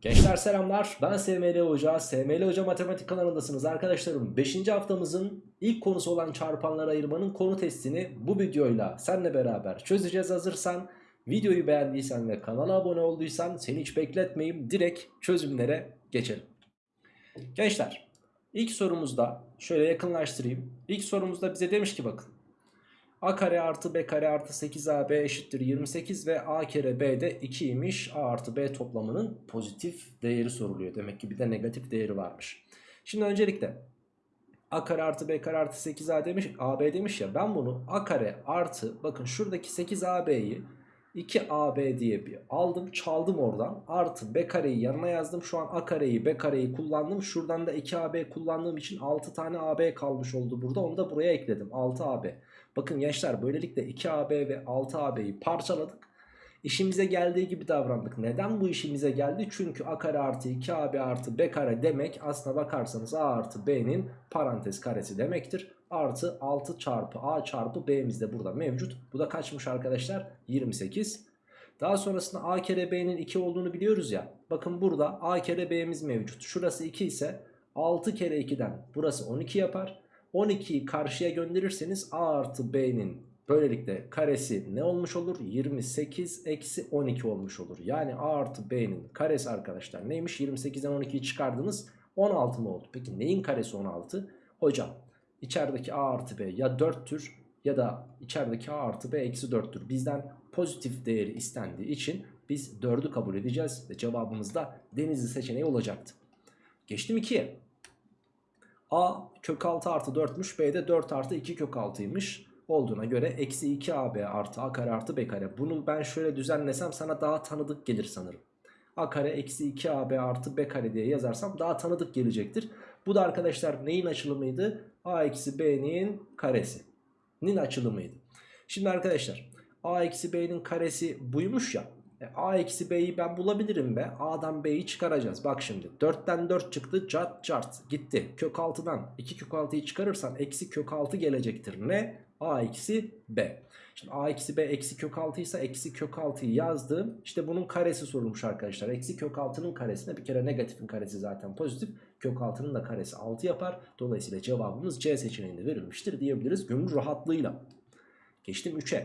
Gençler selamlar. Ben SML Hoca, SML Hoca Matematik kanalındasınız arkadaşlarım. 5. haftamızın ilk konusu olan çarpanlar ayırmanın konu testini bu videoyla seninle beraber çözeceğiz hazırsan. Videoyu beğendiysen ve kanala abone olduysan seni hiç bekletmeyeyim. Direkt çözümlere geçelim. Gençler ilk sorumuzda şöyle yakınlaştırayım. İlk sorumuzda bize demiş ki bakın A kare artı B kare artı 8AB eşittir 28 ve A kere B de 2'ymiş. A artı B toplamının pozitif değeri soruluyor. Demek ki bir de negatif değeri varmış. Şimdi öncelikle A kare artı B kare artı 8A demiş, AB demiş ya ben bunu A kare artı bakın şuradaki 8AB'yi 2AB diye bir aldım çaldım oradan artı B kareyi yanına yazdım şu an A kareyi B kareyi kullandım şuradan da 2AB kullandığım için 6 tane AB kalmış oldu burada onu da buraya ekledim 6AB Bakın gençler böylelikle 2AB ve 6AB'yi parçaladık. İşimize geldiği gibi davrandık. Neden bu işimize geldi? Çünkü A kare artı 2AB artı B kare demek aslına bakarsanız A artı B'nin parantez karesi demektir. Artı 6 çarpı A çarpı B'miz de burada mevcut. Bu da kaçmış arkadaşlar? 28. Daha sonrasında A kere B'nin 2 olduğunu biliyoruz ya. Bakın burada A kere B'miz mevcut. Şurası 2 ise 6 kere 2'den burası 12 yapar. 12'yi karşıya gönderirseniz A artı B'nin böylelikle karesi ne olmuş olur? 28 eksi 12 olmuş olur. Yani A artı B'nin karesi arkadaşlar neymiş? 28'den 12'yi çıkardınız 16 mı oldu? Peki neyin karesi 16? Hocam içerideki A artı B ya 4'tür ya da içerideki A artı B eksi 4'tür. Bizden pozitif değeri istendiği için biz 4'ü kabul edeceğiz ve cevabımız da denizli seçeneği olacaktı. Geçtim 2'ye. A kök 6 artı 4'müş. B de 4 artı 2 kök 6'ymış. Olduğuna göre eksi 2AB artı A kare artı B kare. Bunu ben şöyle düzenlesem sana daha tanıdık gelir sanırım. A kare eksi 2AB artı B kare diye yazarsam daha tanıdık gelecektir. Bu da arkadaşlar neyin açılımıydı? A eksi B'nin karesi. Nin açılımıydı. Şimdi arkadaşlar A eksi B'nin karesi buymuş ya. E, A eksi B'yi ben bulabilirim be. A'dan B'yi çıkaracağız. Bak şimdi 4'ten 4 çıktı. Cart cart gitti. Kök 6'dan 2 kök 6'yı çıkarırsan eksi kök 6 gelecektir. Ne? A eksi B. Şimdi A eksi B eksi kök 6 ise eksi kök 6'yı yazdım. İşte bunun karesi sorulmuş arkadaşlar. Eksi kök 6'nın karesine bir kere negatifin karesi zaten pozitif. Kök 6'nın da karesi 6 yapar. Dolayısıyla cevabımız C seçeneğinde verilmiştir diyebiliriz gönül rahatlığıyla. Geçtim 3'e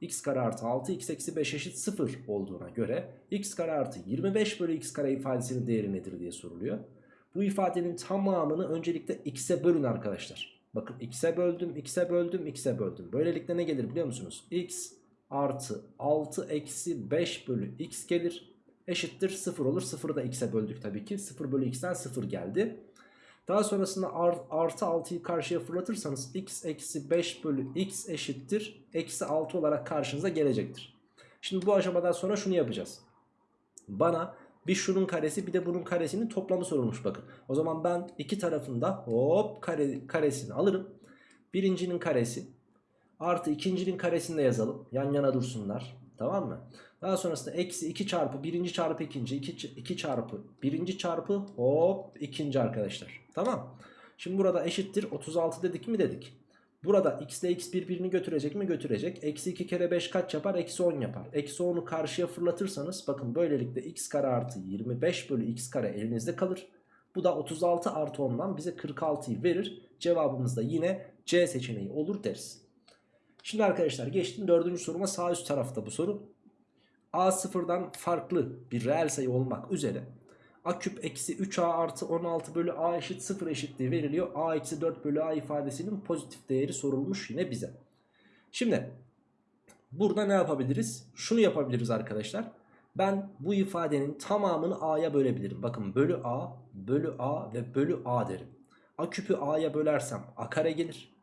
x kare artı 6 x eksi 5 eşit 0 olduğuna göre x kare artı 25 bölü x kare ifadesinin değeri nedir diye soruluyor. Bu ifadenin tamamını öncelikle x'e bölün arkadaşlar. Bakın x'e böldüm, x'e böldüm, x'e böldüm. Böylelikle ne gelir biliyor musunuz? x artı 6 eksi 5 bölü x gelir. Eşittir 0 olur. 0'ı da x'e böldük tabii ki. 0 bölü x'ten 0 geldi. Daha sonrasında artı 6'yı karşıya fırlatırsanız x eksi 5 bölü x eşittir. Eksi 6 olarak karşınıza gelecektir. Şimdi bu aşamadan sonra şunu yapacağız. Bana bir şunun karesi bir de bunun karesinin toplamı sorulmuş bakın. O zaman ben iki tarafında hop kare, karesini alırım. Birincinin karesi artı ikincinin karesini de yazalım. Yan yana dursunlar. Tamam mı? Daha sonrasında eksi 2 çarpı birinci çarpı ikinci 2, 2 çarpı birinci çarpı hop ikinci arkadaşlar. Tamam. Şimdi burada eşittir 36 dedik mi dedik. Burada x ile x birbirini götürecek mi götürecek. Eksi 2 kere 5 kaç yapar? Eksi 10 yapar. Eksi 10'u karşıya fırlatırsanız bakın böylelikle x kare artı 25 bölü x kare elinizde kalır. Bu da 36 artı 10'dan bize 46'yı verir. Cevabımız da yine C seçeneği olur deriz. Şimdi arkadaşlar geçtim dördüncü soruma sağ üst tarafta bu soru. A sıfırdan farklı bir reel sayı olmak üzere a küp eksi 3a artı 16 bölü a eşit 0 eşitliği veriliyor. a eksi 4 bölü a ifadesinin pozitif değeri sorulmuş yine bize. Şimdi burada ne yapabiliriz? Şunu yapabiliriz arkadaşlar. Ben bu ifadenin tamamını a'ya bölebilirim. Bakın bölü a, bölü a ve bölü a derim. a küpü a'ya bölersem a kare gelir.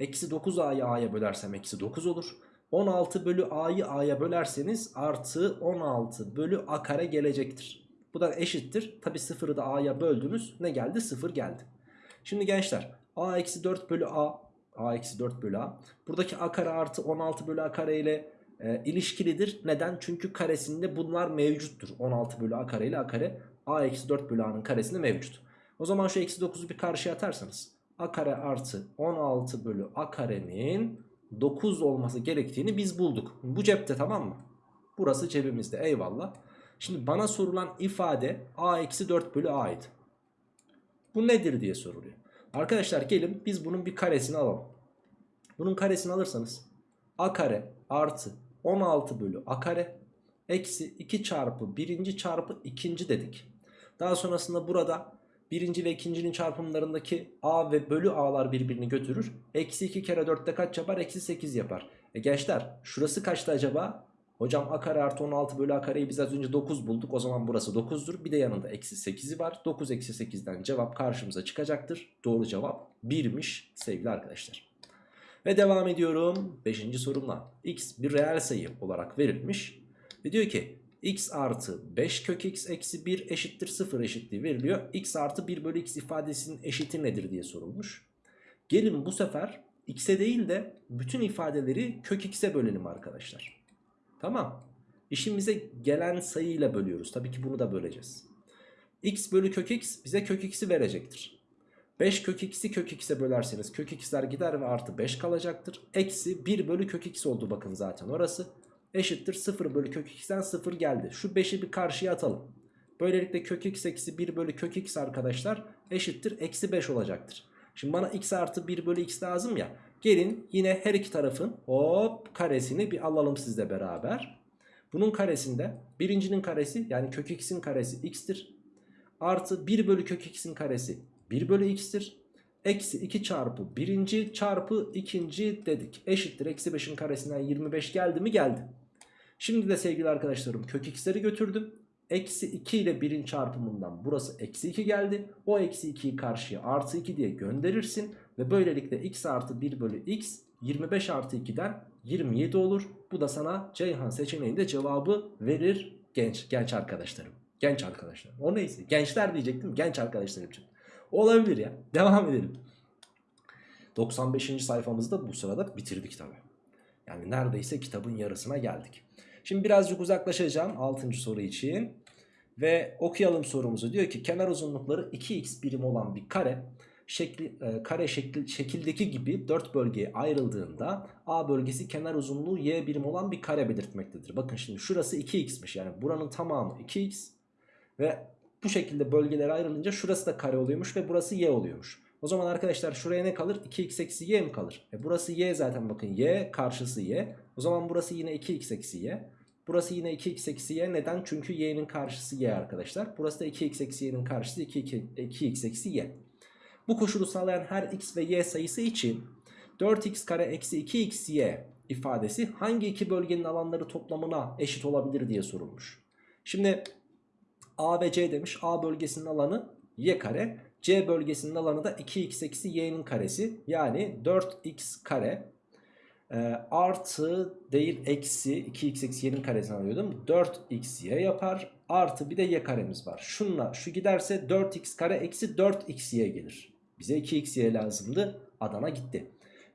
Eksi 9a'yı a'ya bölersem eksi 9 olur. 16 bölü a'yı a'ya bölerseniz artı 16 bölü a kare gelecektir. Bu da eşittir. Tabi sıfırı da a'ya böldünüz. Ne geldi? Sıfır geldi. Şimdi gençler a eksi 4 bölü a a eksi 4 bölü a. Buradaki a kare artı 16 bölü a kare ile e, ilişkilidir. Neden? Çünkü karesinde bunlar mevcuttur. 16 bölü a kare ile a kare a eksi 4 bölü a'nın karesinde mevcut. O zaman şu eksi 9'u bir karşıya atarsanız a kare artı 16 bölü a karenin 9 olması gerektiğini biz bulduk. Bu cepte tamam mı? Burası cebimizde eyvallah. Şimdi bana sorulan ifade a eksi 4 bölü a'ydı. Bu nedir diye soruluyor. Arkadaşlar gelin biz bunun bir karesini alalım. Bunun karesini alırsanız a kare artı 16 bölü a kare eksi 2 çarpı birinci çarpı ikinci dedik. Daha sonrasında burada birinci ve ikincinin çarpımlarındaki a ve bölü a'lar birbirini götürür. Eksi 2 kere 4'te kaç yapar? Eksi 8 yapar. E gençler şurası kaçtı acaba? Hocam a kare artı 16 bölü a kareyi biz az önce 9 bulduk. O zaman burası 9'dur. Bir de yanında eksi 8'i var. 9 eksi 8'den cevap karşımıza çıkacaktır. Doğru cevap 1'miş sevgili arkadaşlar. Ve devam ediyorum 5. sorumla. x bir reel sayı olarak verilmiş. Ve diyor ki x artı 5 kök x eksi 1 eşittir 0 eşitliği veriliyor. x artı 1 bölü x ifadesinin eşiti nedir diye sorulmuş. Gelin bu sefer x'e değil de bütün ifadeleri kök x'e bölelim arkadaşlar. Tamam. İşimize gelen sayıyla bölüyoruz. Tabii ki bunu da böleceğiz. x bölü kök x bize kök x'i verecektir. 5 kök x'i kök x'e bölerseniz kök x'ler gider ve artı 5 kalacaktır. Eksi 1 bölü kök x oldu bakın zaten orası. Eşittir 0 bölü kök x'ten 0 geldi. Şu 5'i bir karşıya atalım. Böylelikle kök x eksi 1 bölü kök x arkadaşlar eşittir eksi 5 olacaktır. Şimdi bana x artı 1 bölü x lazım ya. Gelin yine her iki tarafın hop karesini bir alalım sizle beraber. Bunun karesinde birincinin karesi yani kök x'in karesi x'tir. Artı 1 bölü kök x'in karesi 1 bölü x'tir. Eksi 2 çarpı birinci çarpı ikinci dedik. Eşittir eksi 5'in karesinden 25 geldi mi geldi. Şimdi de sevgili arkadaşlarım kök x'leri götürdüm. Eksi 2 ile 1'in çarpımından burası eksi 2 geldi. O eksi 2'yi karşıya artı 2 diye gönderirsin. Ve böylelikle x artı 1 bölü x 25 artı 2'den 27 olur. Bu da sana Ceyhan seçeneğinde cevabı verir genç genç arkadaşlarım. Genç arkadaşlar. O neyse. Gençler diyecektim. Genç arkadaşlarım için. Olabilir ya. Devam edelim. 95. sayfamızda bu sırada bitirdik tabi. Yani neredeyse kitabın yarısına geldik. Şimdi birazcık uzaklaşacağım 6. soru için. Ve okuyalım sorumuzu. Diyor ki kenar uzunlukları 2x birim olan bir kare şekli, e, kare şekli, şekildeki gibi 4 bölgeye ayrıldığında A bölgesi kenar uzunluğu y birim olan bir kare belirtmektedir. Bakın şimdi şurası 2x'miş yani buranın tamamı 2x ve bu şekilde bölgelere ayrılınca şurası da kare oluyormuş ve burası y oluyormuş. O zaman arkadaşlar şuraya ne kalır? 2x eksi y mi kalır? E burası y zaten bakın y karşısı y. O zaman burası yine 2x eksi y. Burası yine 2x eksi y. Neden? Çünkü y'nin karşısı y arkadaşlar. Burası da 2x eksi y'nin karşısı 2, 2, 2x eksi y. Bu koşulu sağlayan her x ve y sayısı için 4x kare eksi 2xy ifadesi hangi iki bölgenin alanları toplamına eşit olabilir diye sorulmuş. Şimdi A ve C demiş. A bölgesinin alanı y kare. C bölgesinin alanı da 2x eksi y'nin karesi. Yani 4x kare e, artı değil eksi 2x eksi y'nin karesini alıyordum. 4xy yapar. Artı bir de y karemiz var. Şunla şu giderse 4x kare eksi 4xy gelir. Bize 2xy lazımdı. Adana gitti.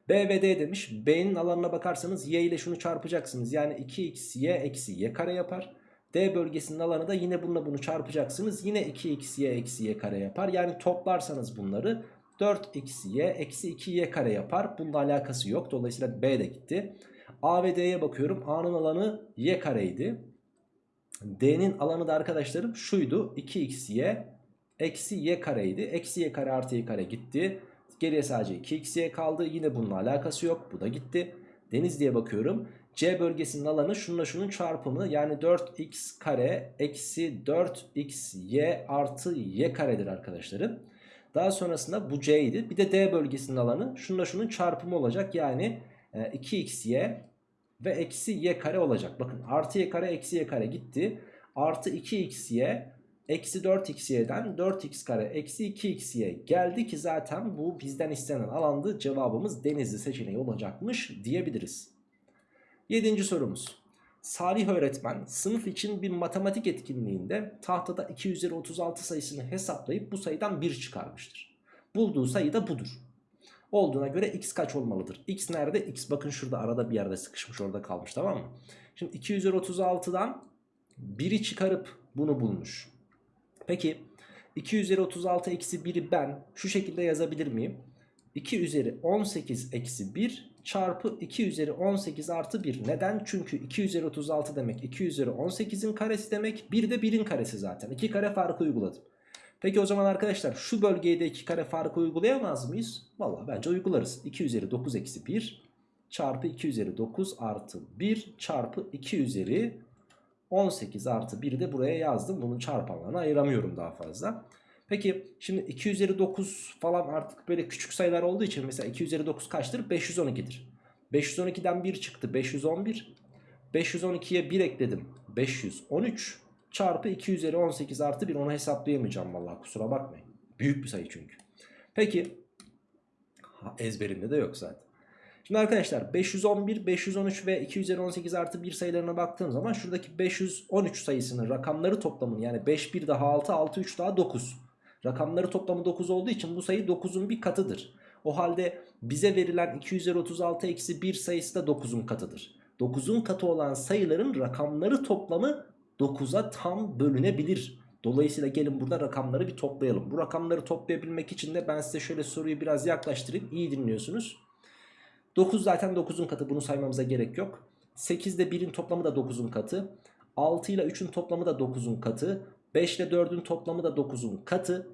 B ve D demiş. B'nin alanına bakarsanız y ile şunu çarpacaksınız. Yani 2xy eksi y kare yapar. D bölgesinin alanı da yine bununla bunu çarpacaksınız. Yine 2xy eksi y kare yapar. Yani toplarsanız bunları 4xy eksi 2y kare yapar. Bununla alakası yok. Dolayısıyla B de gitti. A ve D'ye bakıyorum. A'nın alanı y kareydi. D'nin alanı da arkadaşlarım şuydu. 2xy eksi y kareydi. Eksi y kare artı y kare gitti. Geriye sadece 2xy kaldı. Yine bununla alakası yok. Bu da gitti. Deniz diye bakıyorum. C bölgesinin alanı şununla şunun çarpımı yani 4x kare eksi 4xy artı y karedir arkadaşlarım. Daha sonrasında bu C. Bir de D bölgesinin alanı şununla şunun çarpımı olacak. Yani 2xy ve eksi y kare olacak. Bakın artı y kare eksi y kare gitti. Artı 2xy eksi 4xy'den 4x kare eksi 2xy geldi ki zaten bu bizden istenen alandı. Cevabımız denizli seçeneği olacakmış diyebiliriz. Yedinci sorumuz. Salih öğretmen sınıf için bir matematik etkinliğinde tahtada 2 üzeri 36 sayısını hesaplayıp bu sayıdan 1 çıkarmıştır. Bulduğu sayı da budur. Olduğuna göre x kaç olmalıdır? x nerede? x bakın şurada arada bir yerde sıkışmış orada kalmış tamam mı? Şimdi 2 üzeri 36'dan 1'i çıkarıp bunu bulmuş. Peki 2 üzeri 36 eksi 1'i ben şu şekilde yazabilir miyim? 2 üzeri 18 eksi 1 çarpı 2 üzeri 18 artı 1. Neden? Çünkü 2 üzeri 36 demek 2 üzeri 18'in karesi demek. 1 de 1'in karesi zaten. 2 kare farkı uyguladım. Peki o zaman arkadaşlar şu bölgeye de 2 kare farkı uygulayamaz mıyız? Valla bence uygularız. 2 üzeri 9 eksi 1 çarpı 2 üzeri 9 artı 1 çarpı 2 üzeri 18 artı 1'i de buraya yazdım. Bunun çarpanlarını ayıramıyorum daha fazla. Peki şimdi 2 üzeri 9 falan artık böyle küçük sayılar olduğu için mesela 2 üzeri 9 kaçtır? 512'dir. 512'den 1 çıktı 511. 512'ye 1 ekledim 513 çarpı 2 üzeri 18 artı 1 onu hesaplayamayacağım vallahi kusura bakmayın. Büyük bir sayı çünkü. Peki ha, ezberimde de yok zaten. Şimdi arkadaşlar 511, 513 ve 2 üzeri 18 artı 1 sayılarına baktığım zaman şuradaki 513 sayısının rakamları toplamının yani 5 1 daha 6, 6 3 daha 9. Rakamları toplamı 9 olduğu için bu sayı 9'un bir katıdır. O halde bize verilen 2 üzeri 36 eksi 1 sayısı da 9'un katıdır. 9'un katı olan sayıların rakamları toplamı 9'a tam bölünebilir. Dolayısıyla gelin burada rakamları bir toplayalım. Bu rakamları toplayabilmek için de ben size şöyle soruyu biraz yaklaştırayım. İyi dinliyorsunuz. 9 zaten 9'un katı bunu saymamıza gerek yok. 8 ile 1'in toplamı da 9'un katı. 6 ile 3'ün toplamı da 9'un katı. 5 ile 4'ün toplamı da 9'un katı.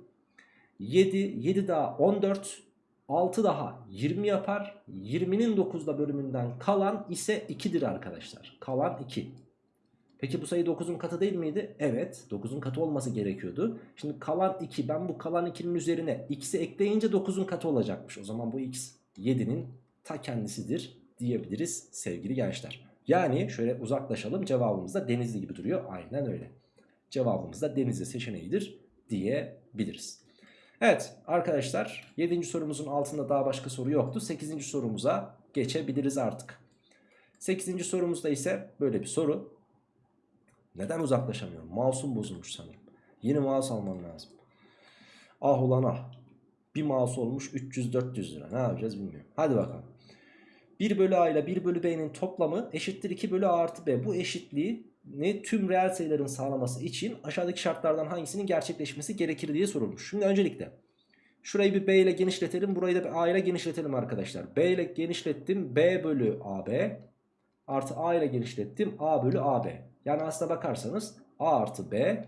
7, 7 daha 14, 6 daha 20 yapar. 20'nin 9'da bölümünden kalan ise 2'dir arkadaşlar. Kalan 2. Peki bu sayı 9'un katı değil miydi? Evet 9'un katı olması gerekiyordu. Şimdi kalan 2 ben bu kalan 2'nin üzerine x'i ekleyince 9'un katı olacakmış. O zaman bu x 7'nin ta kendisidir diyebiliriz sevgili gençler. Yani şöyle uzaklaşalım cevabımız da denizli gibi duruyor. Aynen öyle. Cevabımız da denizli seçeneğidir diyebiliriz. Evet arkadaşlar 7. sorumuzun altında daha başka soru yoktu. 8. sorumuza geçebiliriz artık. 8. sorumuzda ise böyle bir soru. Neden uzaklaşamıyorum? Mouse'um bozulmuş sanırım. Yeni mouse almam lazım. Ah ulan ah. Bir mouse olmuş 300-400 lira. Ne yapacağız bilmiyorum. Hadi bakalım. 1 bölü a ile 1 bölü b'nin toplamı eşittir 2 bölü a artı b. Bu eşitliği ne tüm reel sayıların sağlaması için aşağıdaki şartlardan hangisinin gerçekleşmesi gerekir diye sorulmuş. Şimdi öncelikle şurayı bir b ile genişletelim. Burayı da bir a ile genişletelim arkadaşlar. b ile genişlettim. b bölü ab artı a ile genişlettim. a bölü ab. Yani aslına bakarsanız a artı b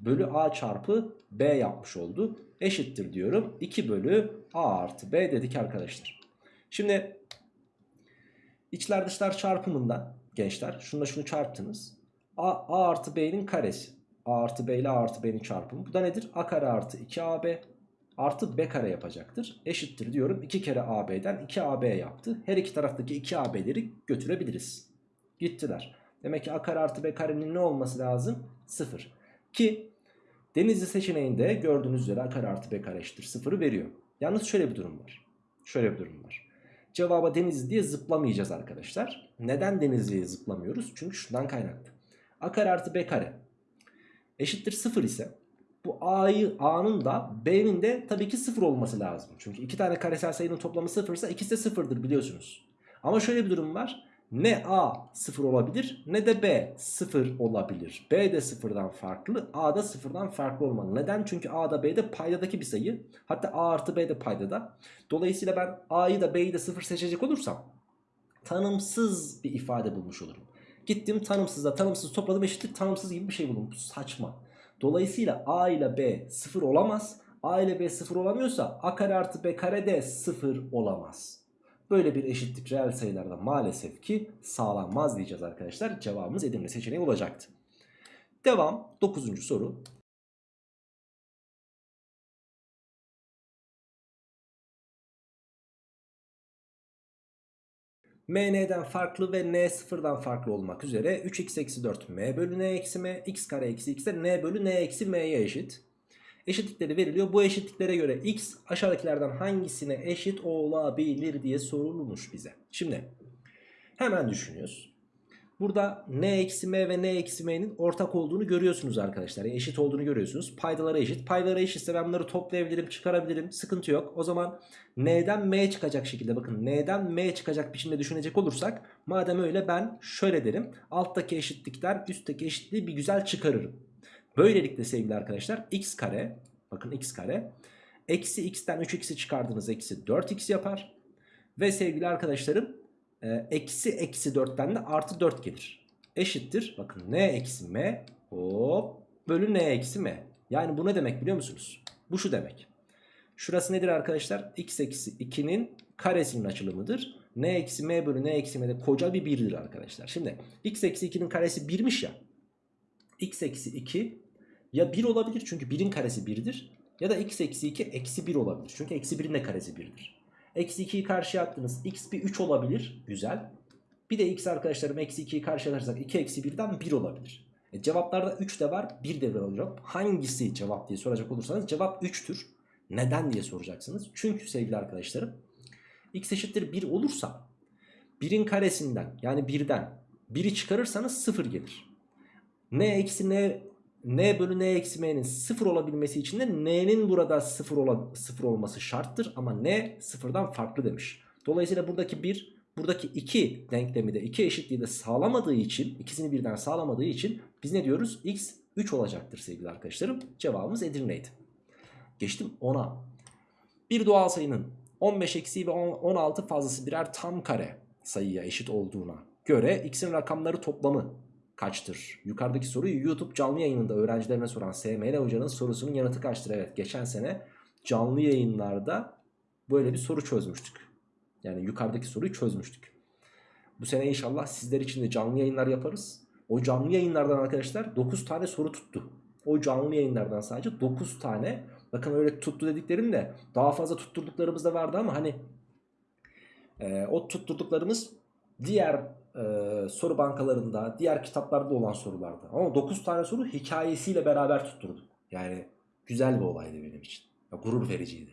bölü a çarpı b yapmış oldu. Eşittir diyorum. 2 bölü a artı b dedik arkadaşlar. Şimdi içler dışlar çarpımından gençler şununla şunu çarptınız. A, a artı b'nin karesi. a artı b ile a artı b'nin çarpımı. Bu da nedir? a kare artı 2ab artı b kare yapacaktır. Eşittir diyorum. 2 kere ab'den 2ab yaptı. Her iki taraftaki 2ab'leri götürebiliriz. Gittiler. Demek ki a kare artı b karenin ne olması lazım? 0. Ki denizli seçeneğinde gördüğünüz üzere a kare artı b kare eşittir 0'ı veriyor. Yalnız şöyle bir durum var. Şöyle bir durum var. Cevaba denizli diye zıplamayacağız arkadaşlar. Neden denizliye zıplamıyoruz? Çünkü şundan kaynaklı. A kare artı b kare eşittir 0 ise bu a'yı a'nın da b'nin de tabii ki 0 olması lazım. Çünkü iki tane karesel sayının toplamı 0 ise ikisi de 0'dır biliyorsunuz. Ama şöyle bir durum var. Ne A 0 olabilir ne de B 0 olabilir. B de 0'dan farklı A da 0'dan farklı olmalı. Neden? Çünkü A da B de paydadaki bir sayı. Hatta A artı B de paydada. Dolayısıyla ben A'yı da B'yi de 0 seçecek olursam tanımsız bir ifade bulmuş olurum. Gittim tanımsızla tanımsız topladım eşitlik tanımsız gibi bir şey buldum. Bu saçma. Dolayısıyla A ile B 0 olamaz. A ile B 0 olamıyorsa A kare artı B kare de 0 olamaz. Böyle bir eşitlik reel sayılarda maalesef ki sağlanmaz diyeceğiz arkadaşlar. Cevabımız Edirne seçeneği olacaktı. Devam 9. soru. M n'den farklı ve n sıfırdan farklı olmak üzere 3x eksi 4 m bölü n eksi m x kare eksi x de n bölü n eksi m'ye eşit. Eşitlikleri veriliyor. Bu eşitliklere göre x aşağıdakilerden hangisine eşit olabilir diye sorulmuş bize. Şimdi hemen düşünüyoruz. Burada n eksi m ve n eksi m'nin ortak olduğunu görüyorsunuz arkadaşlar. Yani eşit olduğunu görüyorsunuz. Paydaları eşit. Paydaları eşitse ben bunları toplayabilirim, çıkarabilirim. Sıkıntı yok. O zaman n'den m çıkacak şekilde bakın n'den m çıkacak biçimde düşünecek olursak madem öyle ben şöyle derim. Alttaki eşitlikten üstteki eşitliği bir güzel çıkarırım. Böylelikle sevgili arkadaşlar x kare bakın x kare Eksi x'ten 3x'i çıkardınız eksi 4x yapar. Ve sevgili arkadaşlarım eksi eksi 4'ten de artı 4 gelir. Eşittir bakın n eksi m hop bölü n eksi m. Yani bu ne demek biliyor musunuz? Bu şu demek. Şurası nedir arkadaşlar? x eksi 2'nin karesinin açılımıdır. n eksi m bölü n eksi m de koca bir birdir arkadaşlar. Şimdi x eksi 2'nin karesi 1'miş ya. x eksi 2 ya 1 olabilir çünkü 1'in karesi 1'dir. Ya da x eksi 2 eksi 1 olabilir. Çünkü eksi 1'in de karesi 1'dir. Eksi 2'yi karşıya attınız. x bir 3 olabilir. Güzel. Bir de x arkadaşlarım eksi 2'yi karşıya atarsak 2 eksi 1'den 1 olabilir. E, cevaplarda 3 de var 1 de var olacak. Hangisi cevap diye soracak olursanız cevap 3'tür. Neden diye soracaksınız. Çünkü sevgili arkadaşlarım x eşittir 1 olursa 1'in karesinden yani 1'den 1'i çıkarırsanız 0 gelir. n eksi n n bölü n eksi m'nin 0 olabilmesi için de n'nin burada 0, ola, 0 olması şarttır. Ama n sıfırdan farklı demiş. Dolayısıyla buradaki 1 buradaki 2 denklemi de 2 eşitliği de sağlamadığı için ikisini birden sağlamadığı için biz ne diyoruz? x 3 olacaktır sevgili arkadaşlarım. Cevabımız Edirne'ydi. Geçtim 10'a. Bir doğal sayının 15 eksiği ve 16 fazlası birer tam kare sayıya eşit olduğuna göre x'in rakamları toplamı kaçtır? Yukarıdaki soruyu YouTube canlı yayınında öğrencilerine soran SML hocanın sorusunun yanıtı kaçtır? Evet geçen sene canlı yayınlarda böyle bir soru çözmüştük. Yani yukarıdaki soruyu çözmüştük. Bu sene inşallah sizler için de canlı yayınlar yaparız. O canlı yayınlardan arkadaşlar 9 tane soru tuttu. O canlı yayınlardan sadece 9 tane. Bakın öyle tuttu dediklerim de daha fazla tutturduklarımız da vardı ama hani e, o tutturduklarımız diğer e, soru bankalarında, diğer kitaplarda olan sorulardı. Ama 9 tane soru hikayesiyle beraber tutturduk. Yani güzel bir olaydı benim için. Ya, gurur vericiydi.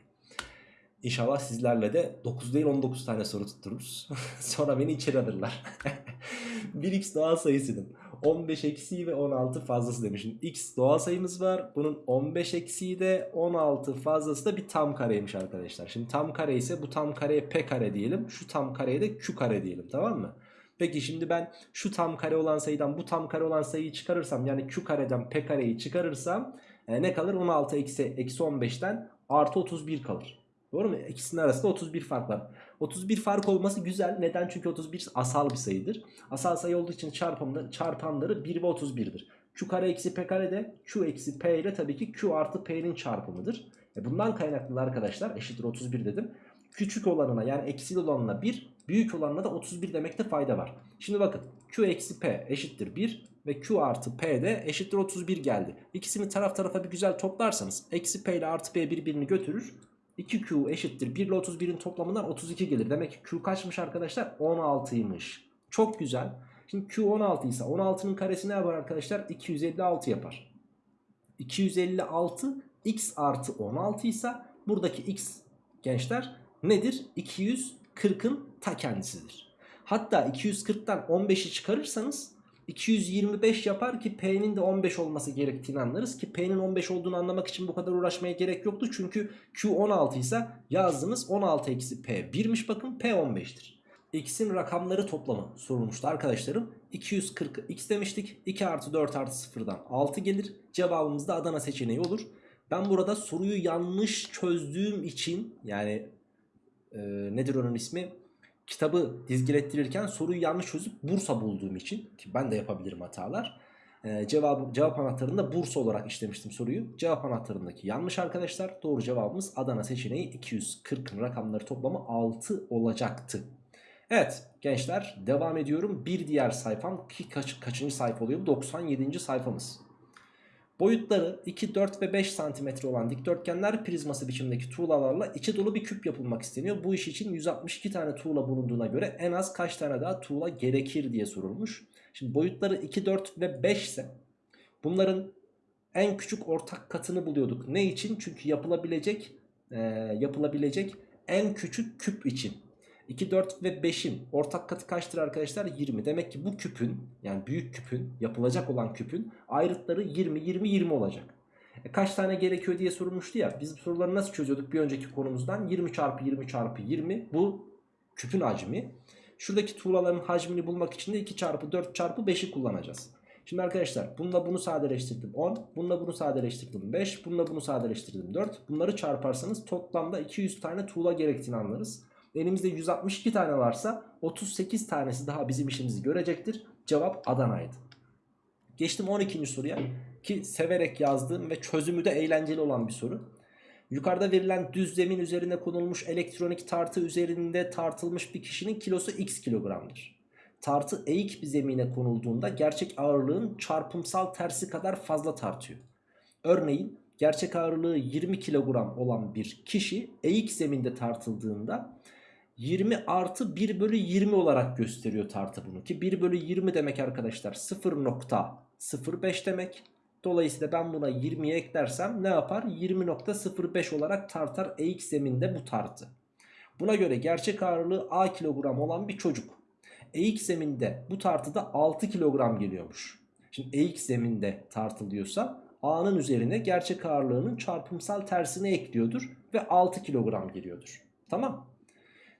İnşallah sizlerle de 9 değil 19 tane soru tuttururuz. Sonra beni içeri alırlar. 1x doğal sayısının 15 eksiği ve 16 fazlası demişim. x doğal sayımız var. Bunun 15 eksiği de 16 fazlası da bir tam kareymiş arkadaşlar. Şimdi tam kare ise bu tam kareye p kare diyelim. Şu tam kareye de q kare diyelim tamam mı? Peki şimdi ben şu tam kare olan sayıdan bu tam kare olan sayıyı çıkarırsam yani q kareden p kareyi çıkarırsam e, ne kalır? 16 eksi, eksi 15'ten artı 31 kalır. Doğru mu? İkisinin arasında 31 fark var. 31 fark olması güzel. Neden? Çünkü 31 asal bir sayıdır. Asal sayı olduğu için çarpımda, çarpanları 1 ve 31'dir. Q kare eksi P kare de Q eksi P ile tabii ki Q artı P'nin çarpımıdır. E bundan kaynaklı arkadaşlar eşittir 31 dedim. Küçük olanına yani eksi olanına 1, büyük olanına da 31 demekte fayda var. Şimdi bakın Q eksi P eşittir 1 ve Q artı P de eşittir 31 geldi. İkisini taraf tarafa bir güzel toplarsanız eksi P ile artı P birbirini götürür. 2Q eşittir 1 ile 31'in toplamından 32 gelir. Demek ki Q kaçmış arkadaşlar? 16'ymış. Çok güzel. Şimdi Q 16 ise 16'nın karesi ne yapar arkadaşlar? 256 yapar. 256 x artı 16 ise buradaki x gençler nedir? 240'ın ta kendisidir. Hatta 240'tan 15'i çıkarırsanız 225 yapar ki P'nin de 15 olması gerektiğini anlarız ki P'nin 15 olduğunu anlamak için bu kadar uğraşmaya gerek yoktu. Çünkü Q 16 ise yazdığınız 16 eksi P 1'miş bakın P 15'tir. X'in rakamları toplamı sorulmuştu arkadaşlarım. 240 X demiştik. 2 artı 4 artı 0'dan 6 gelir. Cevabımız da Adana seçeneği olur. Ben burada soruyu yanlış çözdüğüm için yani e, nedir onun ismi? Kitabı dizgilettirirken soruyu yanlış çözüp Bursa bulduğum için ki ben de yapabilirim hatalar. Ee, cevabı, cevap anahtarında Bursa olarak işlemiştim soruyu. Cevap anahtarındaki yanlış arkadaşlar. Doğru cevabımız Adana seçeneği 240 rakamları toplamı 6 olacaktı. Evet gençler devam ediyorum. Bir diğer sayfam ki kaç, kaçıncı sayfa oluyor? 97. sayfamız. Boyutları 2, 4 ve 5 cm olan dikdörtgenler prizması biçimdeki tuğlalarla içi dolu bir küp yapılmak isteniyor. Bu iş için 162 tane tuğla bulunduğuna göre en az kaç tane daha tuğla gerekir diye sorulmuş. Şimdi boyutları 2, 4 ve 5 ise bunların en küçük ortak katını buluyorduk. Ne için? Çünkü yapılabilecek e, yapılabilecek en küçük küp için. 2, 4 ve 5'in ortak katı kaçtır arkadaşlar? 20. Demek ki bu küpün yani büyük küpün yapılacak olan küpün ayrıtları 20, 20, 20 olacak. E kaç tane gerekiyor diye sorulmuştu ya. Biz bu soruları nasıl çözüyorduk bir önceki konumuzdan? 20 çarpı 20 çarpı 20 bu küpün hacmi. Şuradaki tuğlaların hacmini bulmak için de 2 çarpı 4 çarpı 5'i kullanacağız. Şimdi arkadaşlar bununla bunu sadeleştirdim 10. Bununla bunu sadeleştirdim 5. Bununla bunu sadeleştirdim 4. Bunları çarparsanız toplamda 200 tane tuğla gerektiğini anlarız. Elimizde 162 tane varsa 38 tanesi daha bizim işimizi görecektir. Cevap Adana'ydı. Geçtim 12. soruya ki severek yazdığım ve çözümü de eğlenceli olan bir soru. Yukarıda verilen düz zemin üzerine konulmuş elektronik tartı üzerinde tartılmış bir kişinin kilosu x kilogramdır. Tartı eğik bir zemine konulduğunda gerçek ağırlığın çarpımsal tersi kadar fazla tartıyor. Örneğin gerçek ağırlığı 20 kilogram olan bir kişi eğik zeminde tartıldığında 20 artı 1 bölü 20 olarak gösteriyor tartı bunu. Ki 1 bölü 20 demek arkadaşlar 0.05 demek. Dolayısıyla ben buna 20'ye eklersem ne yapar? 20.05 olarak tartar eğik zeminde bu tartı. Buna göre gerçek ağırlığı A kilogram olan bir çocuk. Eğik zeminde bu tartıda 6 kilogram geliyormuş. Şimdi eğik zeminde tartılıyorsa A'nın üzerine gerçek ağırlığının çarpımsal tersini ekliyordur ve 6 kilogram geliyordur. Tamam.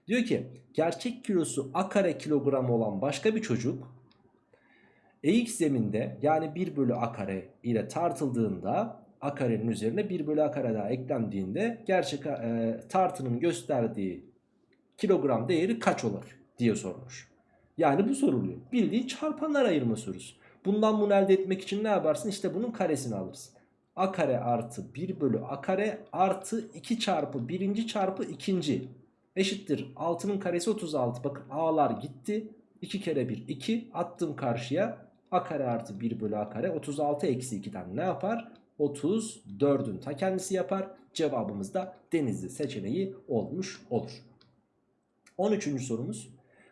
Diyor ki gerçek kilosu A kare kilogram olan başka bir çocuk eğik zeminde yani 1 bölü A kare ile tartıldığında A karenin üzerine 1 bölü A kare daha eklendiğinde gerçek e, tartının gösterdiği kilogram değeri kaç olur diye sormuş. Yani bu soruluyor. Bildiğin çarpanlar ayırma sorusu. Bundan bunu elde etmek için ne yaparsın? İşte bunun karesini alırsın. A kare artı 1 bölü A kare artı 2 çarpı birinci çarpı ikinci eşittir. 6'nın karesi 36. Bakın A'lar gitti. 2 kere 1 2 attım karşıya. A kare artı 1 bölü A kare 36 eksi 2'den ne yapar? 34'ün ta kendisi yapar. Cevabımız da denizli seçeneği olmuş olur. 13. sorumuz.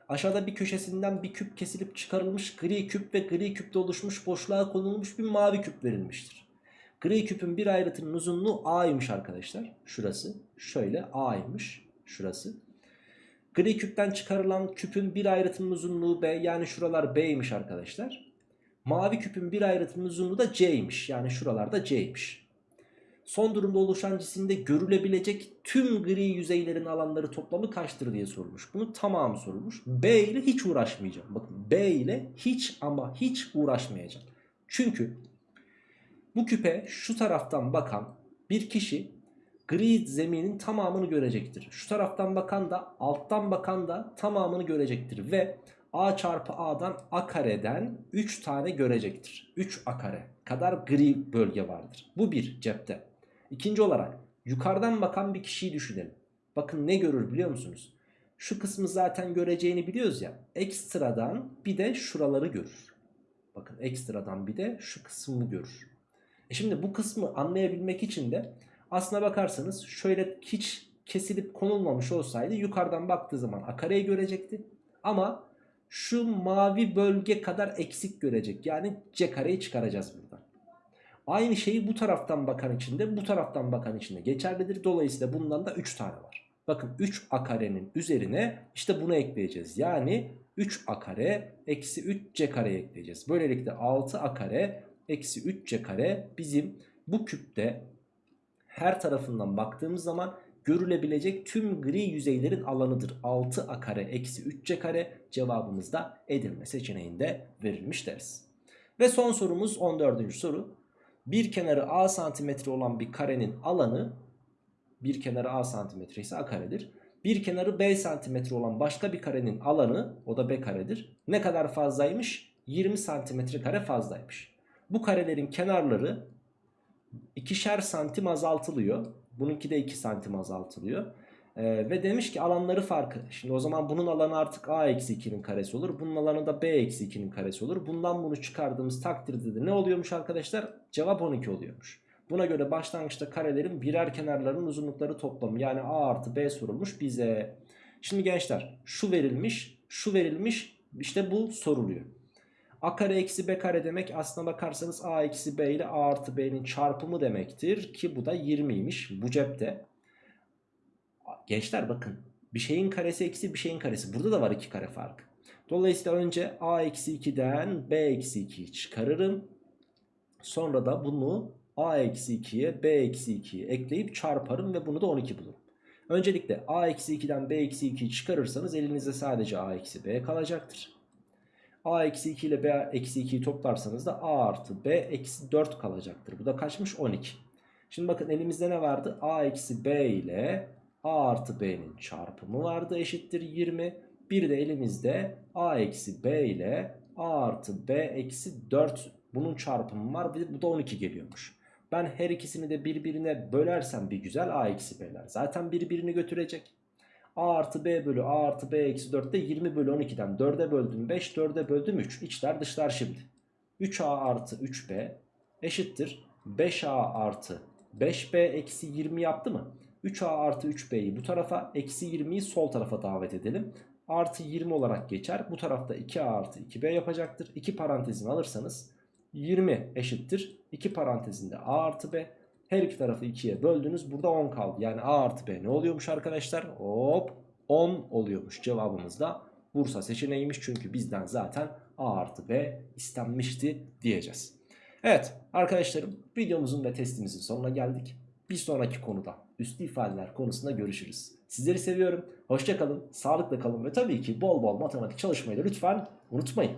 Aşağıda bir köşesinden bir küp kesilip çıkarılmış gri küp ve gri küpte oluşmuş boşluğa konulmuş bir mavi küp verilmiştir. Gri küpün bir ayrıtının uzunluğu A'ymış arkadaşlar. Şurası. Şöyle A'ymış. Şurası. Gri küpten çıkarılan küpün bir ayrıtının uzunluğu B. Yani şuralar B'ymiş arkadaşlar. Mavi küpün bir ayrıtının uzunluğu da C'ymiş. Yani şuralarda C'ymiş. Son durumda oluşan cisimde görülebilecek tüm gri yüzeylerin alanları toplamı kaçtır diye sorulmuş. Bunu tamamı sorulmuş. B ile hiç uğraşmayacağım. Bakın B ile hiç ama hiç uğraşmayacağım. Çünkü bu küpe şu taraftan bakan bir kişi gri zeminin tamamını görecektir. Şu taraftan bakan da alttan bakan da tamamını görecektir. Ve A çarpı A'dan A kareden 3 tane görecektir. 3 A kare kadar gri bölge vardır. Bu bir cepte. İkinci olarak yukarıdan bakan bir kişiyi düşünelim. Bakın ne görür biliyor musunuz? Şu kısmı zaten göreceğini biliyoruz ya. Ekstradan bir de şuraları görür. Bakın ekstradan bir de şu kısmı görür. E şimdi bu kısmı anlayabilmek için de aslına bakarsanız şöyle hiç kesilip konulmamış olsaydı yukarıdan baktığı zaman a kareyi görecekti. Ama şu mavi bölge kadar eksik görecek. Yani c kareyi çıkaracağız buradan. Aynı şeyi bu taraftan bakan için de bu taraftan bakan için de geçerlidir. Dolayısıyla bundan da 3 tane var. Bakın 3 a karenin üzerine işte bunu ekleyeceğiz. Yani 3 a kare eksi 3 c kare ekleyeceğiz. Böylelikle 6 a kare eksi 3 c kare bizim bu küpte her tarafından baktığımız zaman görülebilecek tüm gri yüzeylerin alanıdır. 6 a kare eksi 3 c kare cevabımız da Edirne seçeneğinde verilmiş deriz. Ve son sorumuz 14. soru. Bir kenarı a santimetre olan bir karenin alanı bir kenarı a santimetre ise a karedir. Bir kenarı b santimetre olan başka bir karenin alanı o da b karedir. Ne kadar fazlaymış? 20 santimetre kare fazlaymış. Bu karelerin kenarları ikişer santim azaltılıyor. Bununki de 2 santim azaltılıyor. Ee, ve demiş ki alanları farkı. Şimdi o zaman bunun alanı artık a eksi 2'nin karesi olur. Bunun alanı da b eksi 2'nin karesi olur. Bundan bunu çıkardığımız takdirde de ne oluyormuş arkadaşlar? Cevap 12 oluyormuş. Buna göre başlangıçta karelerin birer kenarlarının uzunlukları toplamı yani a artı b sorulmuş bize. Şimdi gençler şu verilmiş şu verilmiş işte bu soruluyor. A kare eksi B kare demek aslına bakarsanız A eksi B ile A artı B'nin çarpımı demektir. Ki bu da 20'ymiş bu cepte. Gençler bakın bir şeyin karesi eksi bir şeyin karesi. Burada da var iki kare fark. Dolayısıyla önce a eksi 2'den b eksi 2'yi çıkarırım. Sonra da bunu a eksi 2'ye b eksi 2'ye ekleyip çarparım ve bunu da 12 bulurum. Öncelikle a eksi 2'den b eksi 2'yi çıkarırsanız elinizde sadece a eksi b kalacaktır. A eksi 2 ile B eksi 2'yi toplarsanız da A artı B eksi 4 kalacaktır. Bu da kaçmış? 12. Şimdi bakın elimizde ne vardı? A eksi B ile A artı B'nin çarpımı vardı eşittir 20. Bir de elimizde A eksi B ile A artı B eksi 4 bunun çarpımı var. Bu da 12 geliyormuş. Ben her ikisini de birbirine bölersem bir güzel A eksi B'ler. Zaten birbirini götürecek. A artı B bölü A artı B eksi 4 de 20 bölü 12'den 4'e böldüm 5 4'e böldüm 3. İçler dışlar şimdi. 3A artı 3B eşittir 5A artı 5B eksi 20 yaptı mı? 3A artı 3B'yi bu tarafa eksi 20'yi sol tarafa davet edelim. Artı 20 olarak geçer. Bu tarafta 2A artı 2B yapacaktır. 2 parantezini alırsanız 20 eşittir. 2 parantezinde A artı B. Her iki tarafı 2'ye böldünüz. Burada 10 kaldı. Yani A artı B ne oluyormuş arkadaşlar? Hop 10 oluyormuş. Cevabımız da Bursa seçeneğiymiş. Çünkü bizden zaten A artı B istenmişti diyeceğiz. Evet arkadaşlarım videomuzun ve testimizin sonuna geldik. Bir sonraki konuda üslü ifadeler konusunda görüşürüz. Sizleri seviyorum. Hoşçakalın, sağlıkla kalın ve tabii ki bol bol matematik çalışmayı da lütfen unutmayın.